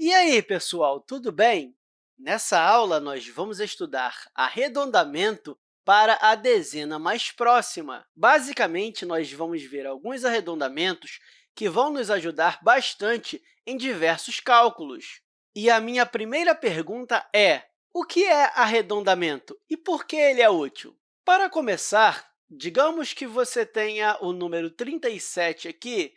E aí, pessoal, tudo bem? Nessa aula, nós vamos estudar arredondamento para a dezena mais próxima. Basicamente, nós vamos ver alguns arredondamentos que vão nos ajudar bastante em diversos cálculos. E a minha primeira pergunta é, o que é arredondamento e por que ele é útil? Para começar, digamos que você tenha o número 37 aqui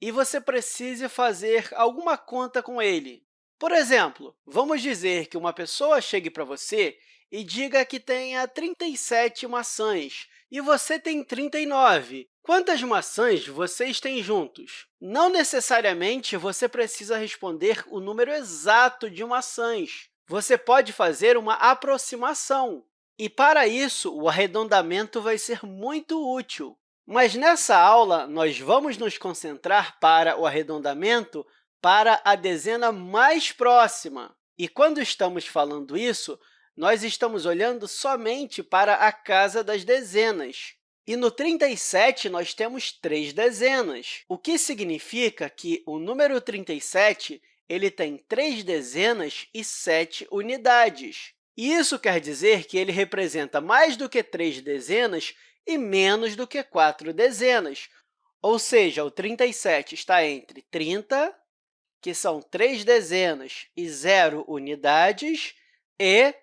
e você precise fazer alguma conta com ele. Por exemplo, vamos dizer que uma pessoa chegue para você e diga que tenha 37 maçãs e você tem 39. Quantas maçãs vocês têm juntos? Não necessariamente você precisa responder o número exato de maçãs. Você pode fazer uma aproximação. E, para isso, o arredondamento vai ser muito útil. Mas, nessa aula, nós vamos nos concentrar para o arredondamento para a dezena mais próxima. E, quando estamos falando isso, nós estamos olhando somente para a casa das dezenas. E no 37, nós temos três dezenas, o que significa que o número 37 ele tem três dezenas e sete unidades. Isso quer dizer que ele representa mais do que três dezenas e menos do que quatro dezenas. Ou seja, o 37 está entre 30, que são três dezenas e zero unidades, e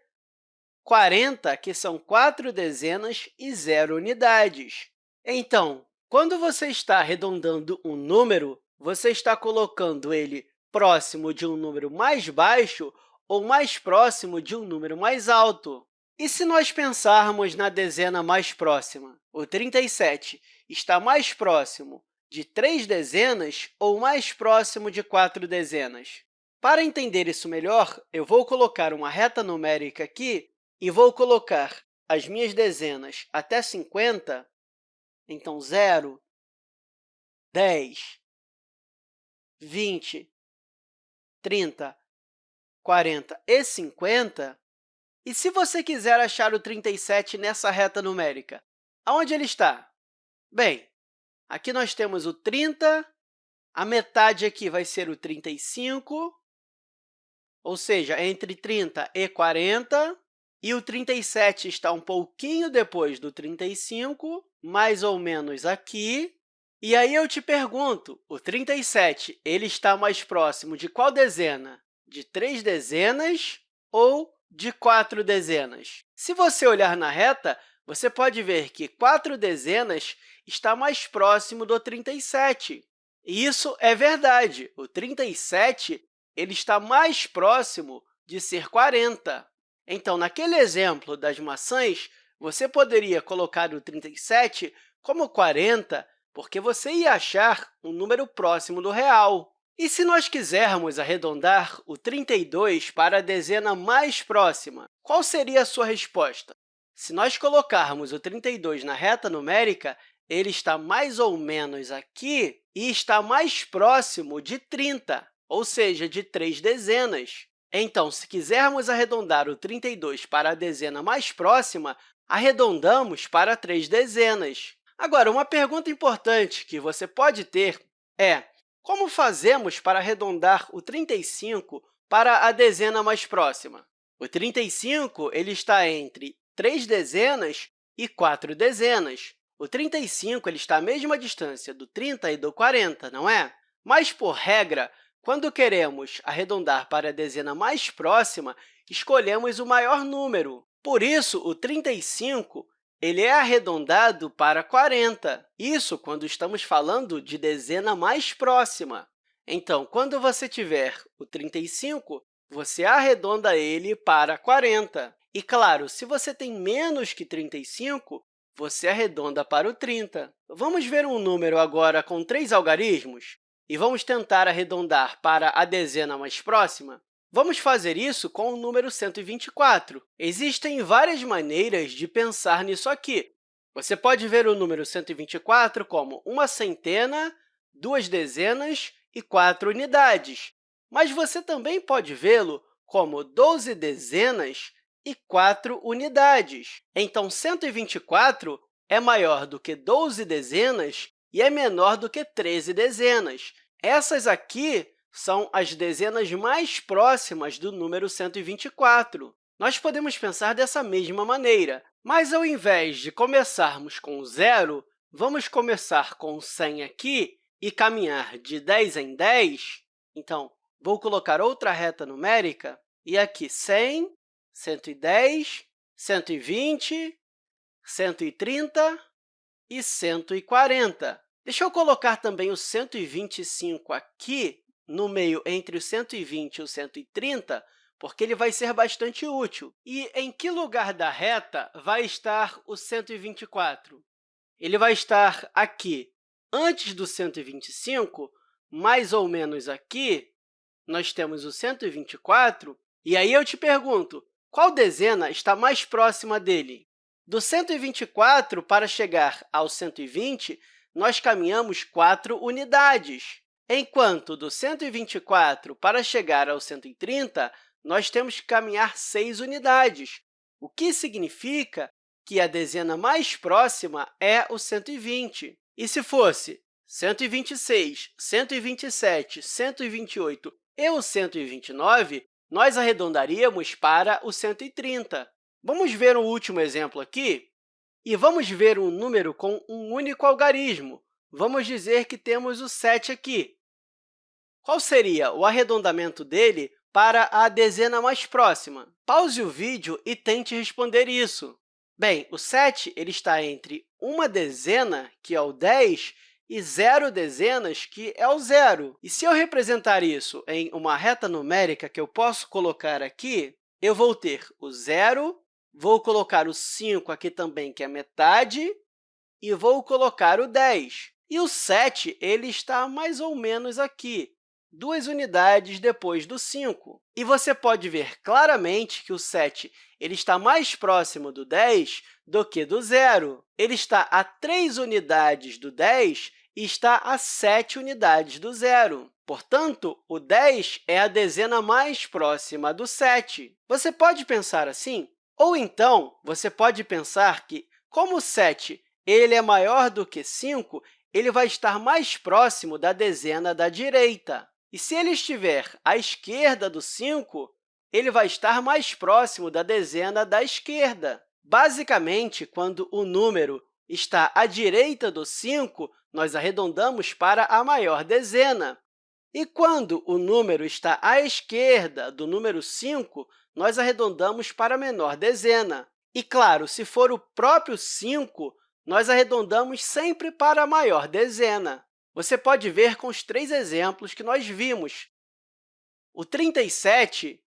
40, que são quatro dezenas e zero unidades. Então, quando você está arredondando um número, você está colocando ele próximo de um número mais baixo ou mais próximo de um número mais alto. E se nós pensarmos na dezena mais próxima? O 37 está mais próximo de três dezenas ou mais próximo de quatro dezenas? Para entender isso melhor, eu vou colocar uma reta numérica aqui e vou colocar as minhas dezenas até 50, então 0, 10, 20, 30, 40 e 50, e se você quiser achar o 37 nessa reta numérica, aonde ele está? Bem, aqui nós temos o 30, a metade aqui vai ser o 35, ou seja, entre 30 e 40, e o 37 está um pouquinho depois do 35, mais ou menos aqui. E aí eu te pergunto, o 37 ele está mais próximo de qual dezena? De três dezenas ou de quatro dezenas. Se você olhar na reta, você pode ver que quatro dezenas está mais próximo do 37. E isso é verdade. O 37 ele está mais próximo de ser 40. Então, naquele exemplo das maçãs, você poderia colocar o 37 como 40, porque você ia achar um número próximo do real. E se nós quisermos arredondar o 32 para a dezena mais próxima, qual seria a sua resposta? Se nós colocarmos o 32 na reta numérica, ele está mais ou menos aqui e está mais próximo de 30, ou seja, de três dezenas. Então, se quisermos arredondar o 32 para a dezena mais próxima, arredondamos para três dezenas. Agora, uma pergunta importante que você pode ter é como fazemos para arredondar o 35 para a dezena mais próxima? O 35 ele está entre três dezenas e quatro dezenas. O 35 ele está à mesma distância do 30 e do 40, não é? Mas, por regra, quando queremos arredondar para a dezena mais próxima, escolhemos o maior número. Por isso, o 35 ele é arredondado para 40, isso quando estamos falando de dezena mais próxima. Então, quando você tiver o 35, você arredonda ele para 40. E, claro, se você tem menos que 35, você arredonda para o 30. Vamos ver um número agora com três algarismos e vamos tentar arredondar para a dezena mais próxima? Vamos fazer isso com o número 124. Existem várias maneiras de pensar nisso aqui. Você pode ver o número 124 como uma centena, duas dezenas e quatro unidades. Mas você também pode vê-lo como 12 dezenas e 4 unidades. Então, 124 é maior do que 12 dezenas e é menor do que 13 dezenas. Essas aqui são as dezenas mais próximas do número 124. Nós podemos pensar dessa mesma maneira, mas, ao invés de começarmos com zero, vamos começar com 100 aqui e caminhar de 10 em 10. Então, vou colocar outra reta numérica, e aqui 100, 110, 120, 130 e 140. Deixa eu colocar também o 125 aqui, no meio entre o 120 e o 130, porque ele vai ser bastante útil. E em que lugar da reta vai estar o 124? Ele vai estar aqui, antes do 125, mais ou menos aqui, nós temos o 124, e aí eu te pergunto, qual dezena está mais próxima dele? Do 124 para chegar ao 120, nós caminhamos 4 unidades enquanto do 124 para chegar ao 130, nós temos que caminhar 6 unidades, o que significa que a dezena mais próxima é o 120. E se fosse 126, 127, 128 e o 129, nós arredondaríamos para o 130. Vamos ver um último exemplo aqui? E vamos ver um número com um único algarismo. Vamos dizer que temos o 7 aqui. Qual seria o arredondamento dele para a dezena mais próxima? Pause o vídeo e tente responder isso. Bem, o 7 ele está entre uma dezena, que é o 10, e zero dezenas, que é o zero. E se eu representar isso em uma reta numérica que eu posso colocar aqui, eu vou ter o zero, vou colocar o 5 aqui também, que é metade, e vou colocar o 10. E o 7 ele está mais ou menos aqui, duas unidades depois do 5. E você pode ver claramente que o 7 ele está mais próximo do 10 do que do zero. Ele está a 3 unidades do 10 e está a 7 unidades do zero. Portanto, o 10 é a dezena mais próxima do 7. Você pode pensar assim? Ou então, você pode pensar que, como o 7 ele é maior do que 5, ele vai estar mais próximo da dezena da direita. E se ele estiver à esquerda do 5, ele vai estar mais próximo da dezena da esquerda. Basicamente, quando o número está à direita do 5, nós arredondamos para a maior dezena. E quando o número está à esquerda do número 5, nós arredondamos para a menor dezena. E, claro, se for o próprio 5, nós arredondamos sempre para a maior dezena. Você pode ver com os três exemplos que nós vimos. O 37,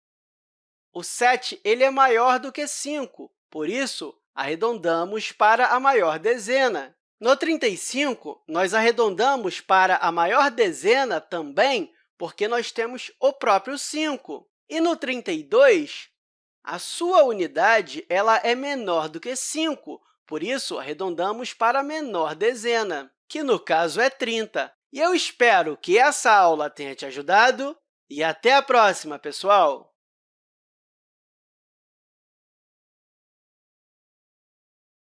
o 7 ele é maior do que 5, por isso, arredondamos para a maior dezena. No 35, nós arredondamos para a maior dezena também, porque nós temos o próprio 5. E no 32, a sua unidade ela é menor do que 5, por isso, arredondamos para a menor dezena que no caso é 30. E eu espero que essa aula tenha te ajudado e até a próxima, pessoal!